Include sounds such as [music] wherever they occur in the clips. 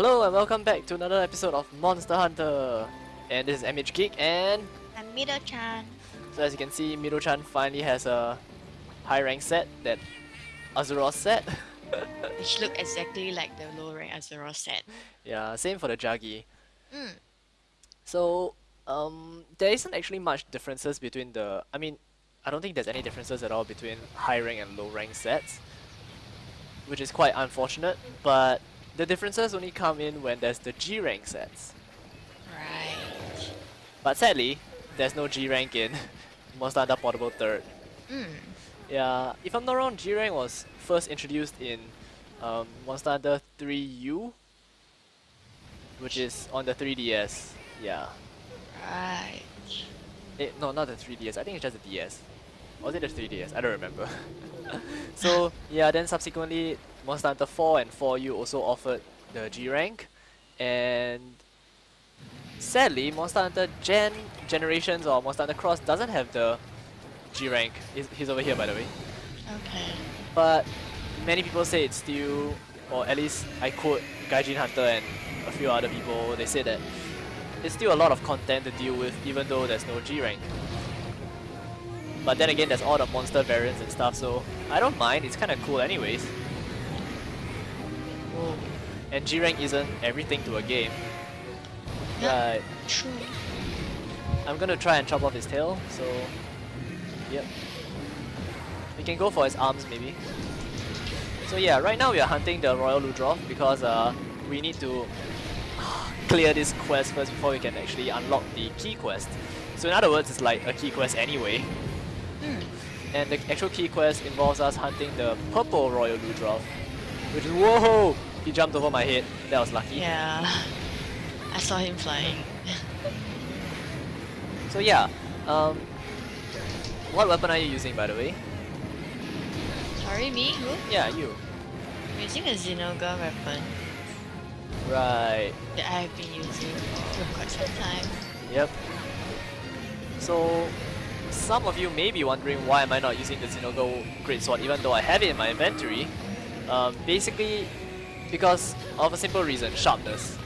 Hello and welcome back to another episode of Monster Hunter. And this is MH Geek and I'm Mido-chan. so as you can see Mido-chan finally has a high rank set that Arzuros set. [laughs] Which look exactly like the low rank Azura set. yeah, same for the Jaggi. Mm. So um there isn't actually much differences between the I mean I don't think there's any differences at all between high rank and low rank sets. Which is quite unfortunate, but the differences only come in when there's the G rank sets. Right. But sadly, there's no G rank in [laughs] Monster Hunter Portable 3rd. Mm. Yeah, if I'm not wrong, G rank was first introduced in um, Monster Hunter 3U, which is on the 3DS. Yeah. Right. Eh, no, not the 3DS. I think it's just the DS. Or was it the 3DS? I don't remember. [laughs] so yeah, then subsequently Monster Hunter 4 and 4U also offered the G rank, and sadly Monster Hunter Gen Generations or Monster Hunter Cross doesn't have the G rank. He's, he's over here by the way. Okay. But many people say it's still, or at least I quote Gaijin Hunter and a few other people. They say that it's still a lot of content to deal with, even though there's no G rank. But then again, there's all the monster variants and stuff, so I don't mind. It's kind of cool, anyways. And G rank isn't everything to a game. Yeah. Right. True. I'm gonna try and chop off his tail, so yep. We can go for his arms maybe. So yeah, right now we are hunting the Royal Ludroth because uh, we need to [sighs] clear this quest first before we can actually unlock the key quest. So in other words, it's like a key quest anyway. Mm. And the actual key quest involves us hunting the purple Royal Ludroth, which is whoa! He jumped over my head. That was lucky. Yeah. I saw him flying. So yeah, um, what weapon are you using by the way? Sorry, me? Who? Yeah, you. I'm using a Zinogre weapon Right. that I have been using for quite some time. Yep. So, some of you may be wondering why am I not using the Zinogre Greatsword even though I have it in my inventory. Um, basically, because of a simple reason, sharpness.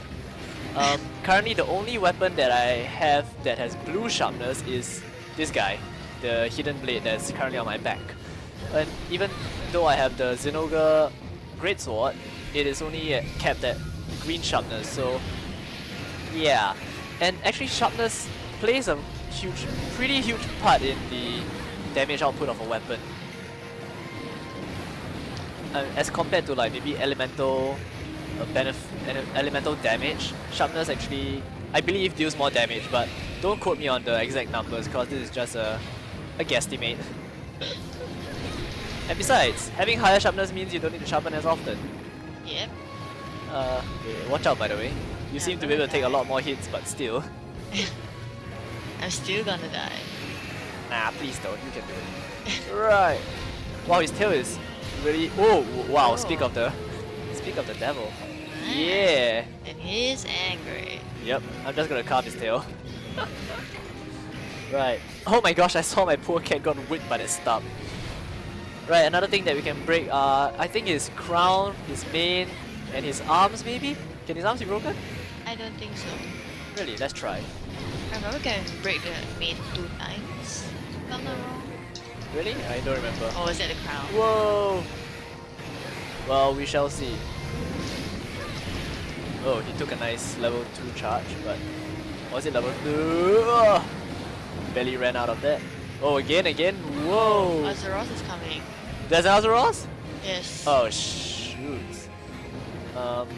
Um, currently, the only weapon that I have that has blue sharpness is this guy, the Hidden Blade that's currently on my back. And even though I have the Zinogre Greatsword, it is only capped at green sharpness, so yeah. And actually sharpness plays a huge, pretty huge part in the damage output of a weapon. Uh, as compared to like maybe elemental uh, benef ele- elemental damage, sharpness actually, I believe, deals more damage, but don't quote me on the exact numbers because this is just a, a guesstimate. and besides, having higher sharpness means you don't need to sharpen as often. Yep. Uh, wait, watch out by the way. You seem to be able to take a lot more hits, but still. [laughs] I'm still gonna die. Nah, please don't. You can do it. right. Wow, his tail is really. Oh, wow! Oh. Speak of the, speak of the devil. Nice. Yeah. And he's angry. Yep. I'm just gonna carve his tail. [laughs] right. Oh my gosh! I saw my poor cat got whipped by that stub. Right. Another thing that we can break. Uh, I think his crown, his mane, and his arms maybe. Can his arms be broken? I don't think so. Really? Let's try. I remember can break the mane two times. If I'm not wrong. Really? I don't remember. Or was that the crown? Whoa! Well, we shall see. Oh, he took a nice level 2 charge, but was it level 2? Ugh. Barely ran out of that. Oh, again, again? Whoa! Arzuros is coming. There's an Arzuros? Yes. Oh, shoot. Um,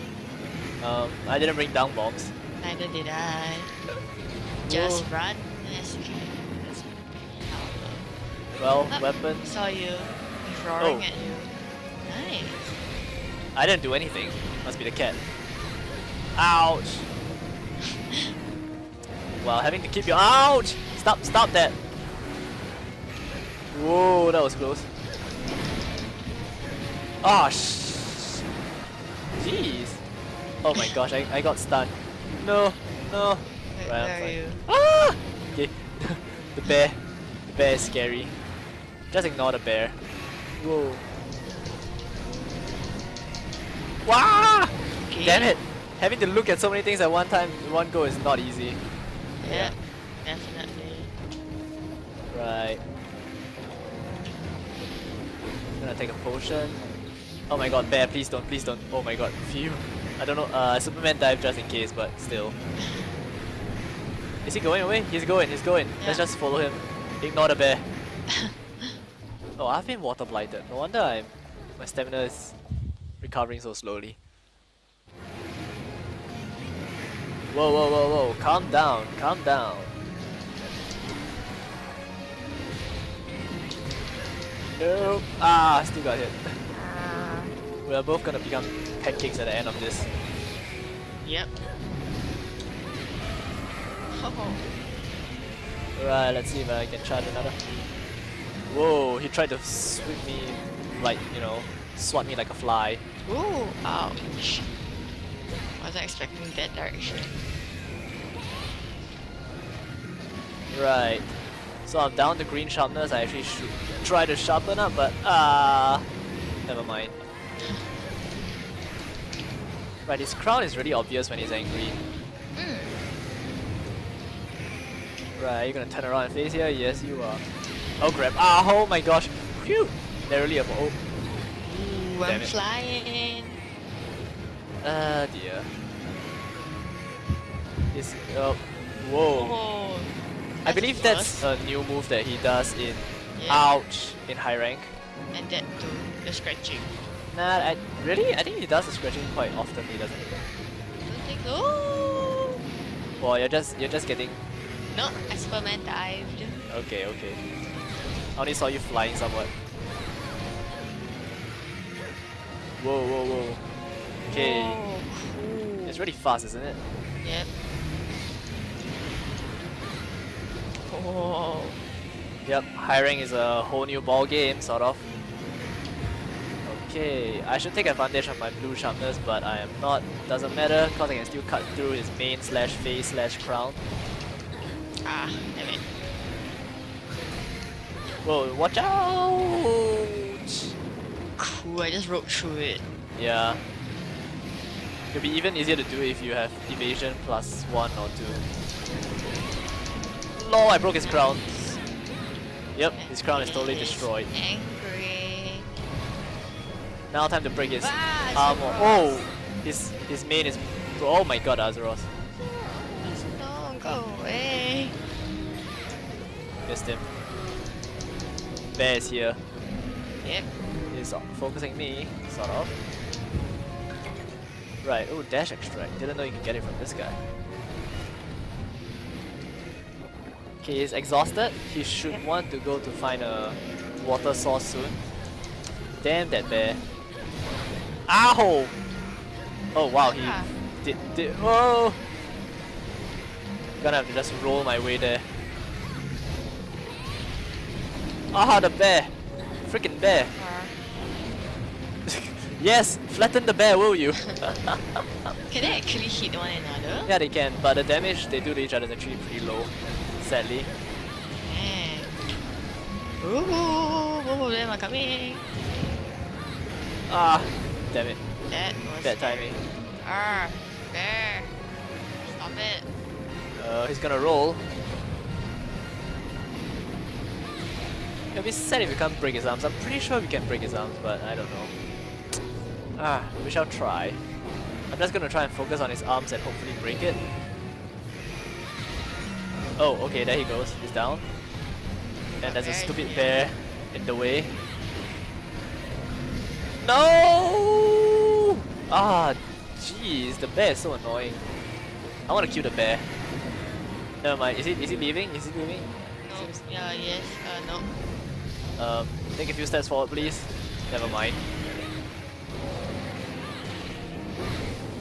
um, I didn't bring down bombs. Neither did I. [laughs] Just Whoa. run Well, Ah. weapon. Saw you. He's roaring Oh. at you. Nice. I didn't do anything. Must be the cat. Ouch! [laughs] Well, having to keep your ouch! Stop! Stop that! Whoa, that was close. Oh sh! Jeez! Oh my gosh, I, I got stunned. No, no. Where, Right, where are you? Ah! Okay, [laughs] the bear. The bear is scary. Just ignore the bear. Whoa. Wow! Okay. Damn it! having to look at so many things at one time, in one go is not easy. Yeah, definitely. Right. I'm Gonna take a potion. Oh my god, bear, please don't, please don't. Oh my god, [laughs] phew. I don't know, uh, Superman dive just in case, but still. [laughs] Is he going away? He's going, he's going. Let's just follow him. Ignore the bear. [laughs] oh, I've been water blighted. No wonder I'm, my stamina is recovering so slowly. Whoa, whoa, whoa, whoa. Calm down, calm down. No. Ah, still got hit. We are both gonna become pancakes at the end of this. Yep. Oh, Right, let's see if I can charge another. Whoa, he tried to sweep me like, you know, swat me like a fly. ooh, ouch. Wasn't expecting that direction. Right. So I'm down to green sharpness. I actually should try to sharpen up, but ah, never mind. Right, his crown is really obvious when he's angry. Mm. Right, you're gonna turn around and face here? Yes, you are. Oh, crap. Ah, oh my gosh. Phew! Narrowly above. Oh, Ooh, I'm it. flying. ah, dear. Is oh, whoa. Oh, I believe that's a new move that he does in Yeah. Ouch in high rank. And that too, the scratching. Nah, I really I think he does the scratching quite often. He doesn't. Don't think. Oh, Well, you're just you're just getting no, Superman dived. okay, okay. I only saw you flying somewhat. Whoa, whoa, whoa. Okay, cool. it's really fast, isn't it? Yep. Oh. Yep, high rank is a whole new ball game, sort of. Okay, I should take advantage of my blue sharpness, but I am not. Doesn't matter, cause I can still cut through his mane slash face slash crown. Ah, damn it. Whoa, watch out! Cool, I just rode through it. Yeah. It'll be even easier to do if you have evasion plus one or two. Lol, I broke his crown. Yep, his crown is totally destroyed. Angry. Now time to break his Ah, armor. Oh! His his mane is oh my god, Arzuros. No, go away. Missed him. Bear is here. Yeah. He's focusing me, sort of. Right, oh dash extract. Didn't know you could get it from this guy. Okay, he's exhausted. He should want to go to find a water source soon. Damn that bear. Ow! Oh wow, he Ah. did did oh Gonna have to just roll my way there. Ah the bear! Freaking bear! [laughs] yes! Flatten the bear, will you? [laughs] Can they actually hit one another? yeah they can, but the damage they do to each other is actually pretty low. Sadly. Man. Ooh, both of them are coming. Ah, damn it. That was Bad timing. Ah, there. Stop it. Uh, he's gonna roll. It'll be sad if we can't break his arms. I'm pretty sure we can break his arms, but I don't know. Ah, we shall try. I'm just gonna try and focus on his arms and hopefully break it. Oh, okay, there he goes. He's down. And there's a stupid bear in the way. No! Ah, jeez, the bear is so annoying. I want to kill the bear. Never mind. Is he is he leaving? Is he leaving? No. Yeah, yes. Uh, no. Um, take a few steps forward, please. Never mind.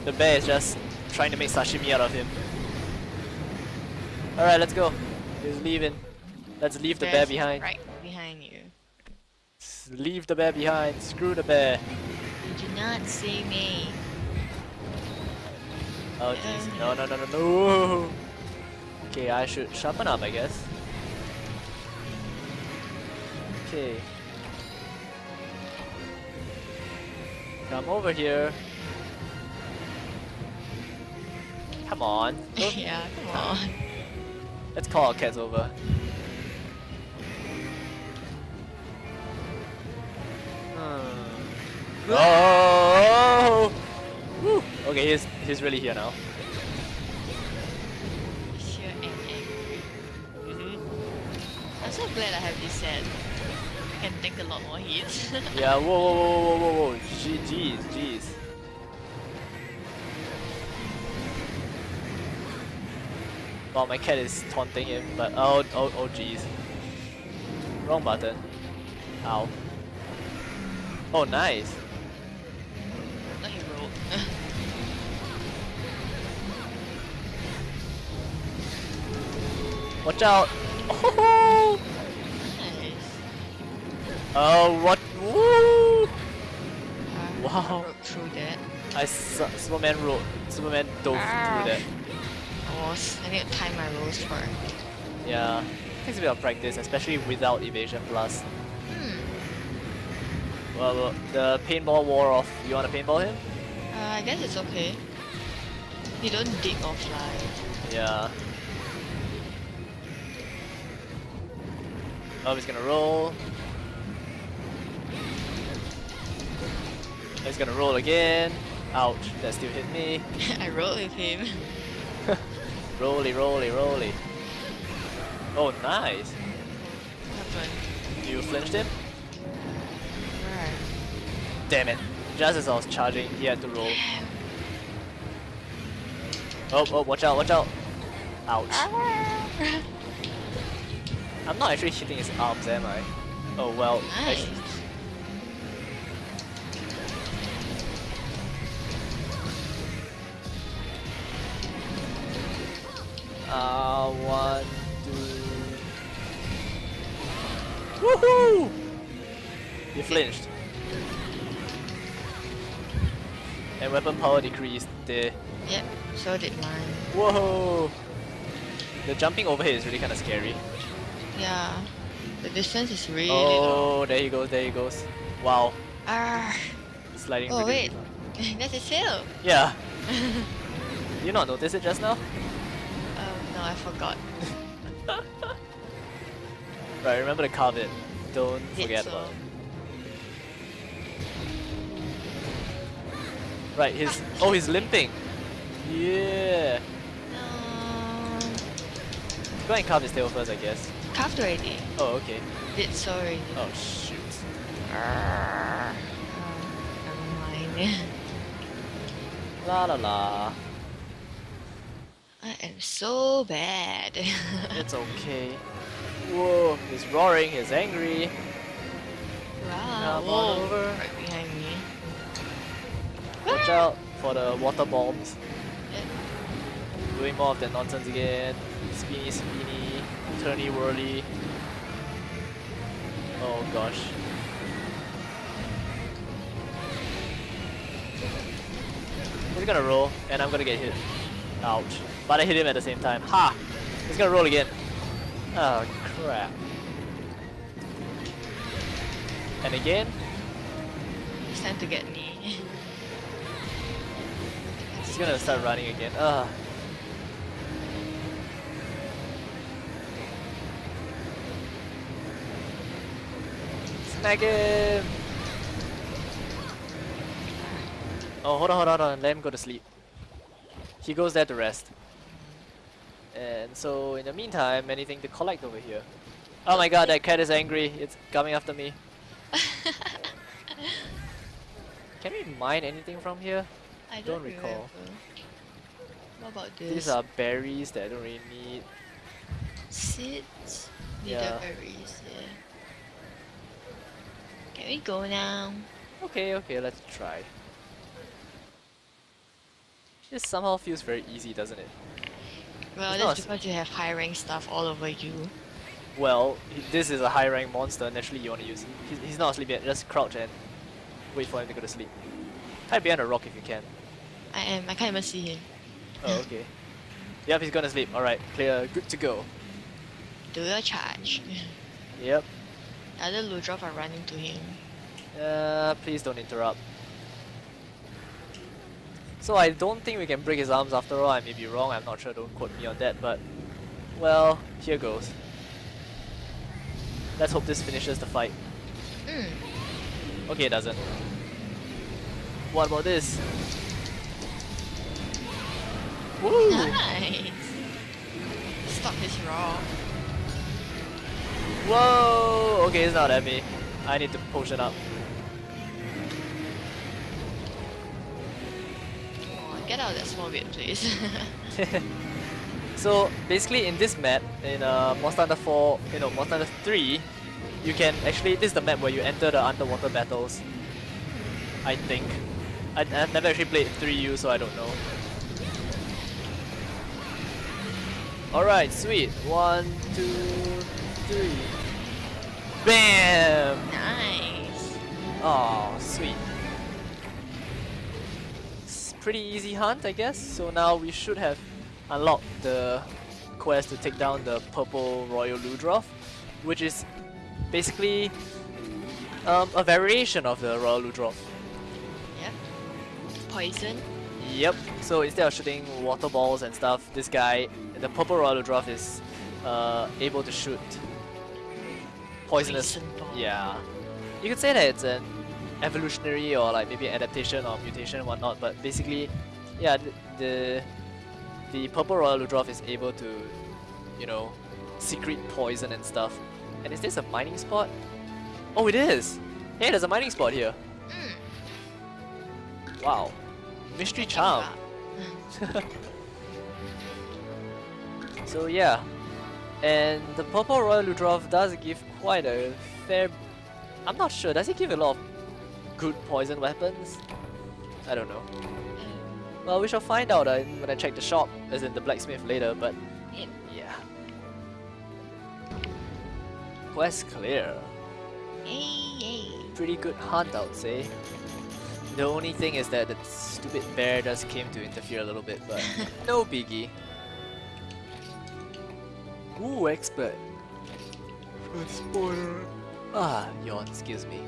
The bear is just trying to make sashimi out of him. Alright, let's go. He's leaving. Let's leave the bear behind. Right behind you. Leave the bear behind. Screw the bear. Did you not see me? Oh jeez. No, no, no, no, no. [laughs] Okay, I should sharpen up, I guess. Okay. Come over here. Come on. [laughs] Yeah, come on. Let's call our cats over. Hmm. Oh! Woo. Okay, he's he's really here now. Sheer and angry. hmm I'm so glad I have this set. Can take a lot more hits. [laughs] Yeah. Whoa, whoa, whoa, whoa, whoa, whoa. Jeez, jeez. Wow, my cat is taunting him, but oh, oh, oh, jeez. Wrong button. Ow. Oh, nice. Not he rolled. [laughs] Watch out. [laughs] Oh. Oh what? Woo! Uh, Wow. Broke through that. I su Superman rolled. Superman dove Ow. through that. I was. I need to time my rolls for. Yeah. Takes a bit of practice, especially without evasion plus. Hmm. Well, well, the paintball wore off. You wanna paintball him? Uh, I guess it's okay. You don't dig or fly. Yeah. Oh, he's gonna roll. He's gonna roll again. Ouch, that still hit me. [laughs] [laughs] I rolled with him. Rolly, rolly, rolly. Oh, nice. What happened? You flinched him? Right. Damn it. Just as I was charging, he had to roll. Oh, oh, watch out, watch out. Ouch. Ah. I'm not actually hitting his arms, am I? Oh, well. Nice. Uh, one, two. Woohoo! You flinched. And weapon power decreased. there. Yep, so did mine. whoa! The jumping over here is really kind of scary. Yeah. The distance is really long. Oh, there he goes, there he goes. Wow, Ah. sliding. Oh wait. really [laughs] That's his tail. Yeah. Did [laughs] you not notice it just now? Um, I forgot. [laughs] Right, remember to carve it. Don't Did forget so. about it. Right, his oh he's limping. Yeah. No. Go and carve his tail first, I guess. Carved already. Oh, okay. Did so already. Oh shoot. Oh, never mind. [laughs] La la la. Am so bad. It's okay. [laughs] Whoa, he's roaring, he's angry. wow. Come on Whoa. over. Right behind me. Watch ah! out for the water bombs. Yeah. Doing more of that nonsense again. Spinny, spinny, turny, whirly. Oh gosh. He's gonna roll, and I'm gonna get hit. Ouch. But I hit him at the same time. Ha! He's gonna roll again. Oh crap. And again. It's time to get me. He's gonna start running again. Ugh. Snag him! Oh, hold on, hold on, hold on. Let him go to sleep. He goes there to rest. And so, in the meantime, anything to collect over here. Oh my god, that cat is angry. It's coming after me. [laughs] Can we mine anything from here? I Don't don't, recall. What about this? These are berries that I don't really need. seeds. Yeah. berries, Yeah. Can we go now? Okay, okay, let's try. This somehow feels very easy, doesn't it? Well, It's that's because you have high rank stuff all over you. Well, this is a high rank monster, naturally you want to use him. He's, he's not asleep yet, just crouch and wait for him to go to sleep. Hide behind a rock if you can. I am. I can't even see him. Oh, okay. [laughs] Yep, he's gonna sleep. Alright, clear, good to go. Do your charge. Yep. Other Ludroth are running to him. Uh, please don't interrupt. So I don't think we can break his arms after all. I may be wrong. I'm not sure. Don't quote me on that. But well, here goes. Let's hope this finishes the fight. Mm. Okay, it doesn't. What about this? Woo! Nice. Stop his raw. Whoa! Okay, it's not at me. I need to potion up. Get out of that small bit, please. [laughs] so basically in this map, in uh, Monster Hunter 4, you know, Monster Hunter 3, you can actually, this is the map where you enter the underwater battles. I think. I, I've never actually played 3U, so I don't know. Alright, sweet. One, two, three. Bam! nice. Oh, sweet. Pretty easy hunt, I guess. So now we should have unlocked the quest to take down the purple Royal Ludroth, which is basically um, a variation of the Royal Ludroth. Yep. Poison. Yep. So instead of shooting water balls and stuff, this guy, the purple Royal Ludroth, is uh, able to shoot poisonous. Poison. Yeah. You could say that it's an evolutionary or like maybe adaptation or mutation and whatnot, but basically, yeah, the the, the purple Royal Ludroth is able to, you know, secrete poison and stuff. And is this a mining spot? Oh, it is! Hey, there's a mining spot here. Mm. Wow. Mystery charm. [laughs] So yeah, and the purple Royal Ludroth does give quite a fair... I'm not sure, does it give a lot of good poison weapons? I don't know. Well, we shall find out uh, when I check the shop, as in the blacksmith later, but yeah. Quest clear. Yay, yay. Pretty good hunt, I would say. The only thing is that the stupid bear just came to interfere a little bit, but [laughs] no biggie. Ooh, expert. Spoiler. Ah, yawn, excuse me.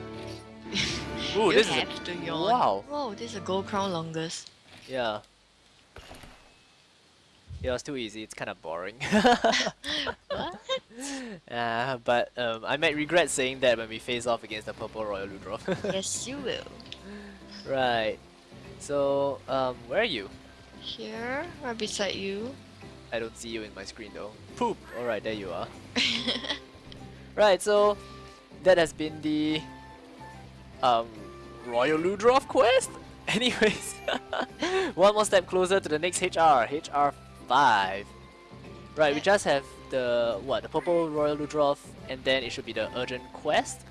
[laughs] Ooh, you this is a, to yawn. wow. Whoa, this is a gold crown longest. yeah. Yeah, it's too easy. It's kind of boring. [laughs] What? uh, but um, I might regret saying that when we face off against the purple Royal Ludroth. [laughs] yes, you will. right. So, um, where are you? Here, right beside you. I don't see you in my screen though. Poop! Alright, there you are. [laughs] Right, so that has been the um Royal Ludroth quest. [laughs] Anyways, [laughs] one more step closer to the next HR, HR five. Right, we just have the what the purple Royal Ludroth, and then it should be the urgent quest.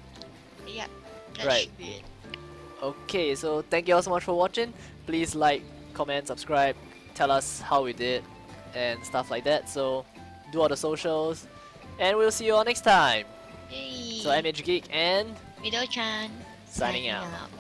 yep, that Right. should be it. Okay, so thank you all so much for watching. Please like, comment, subscribe, tell us how we did, and stuff like that. So do all the socials, and we'll see you all next time. Yay! So I'm MH Geek and Mido-chan. Signing out.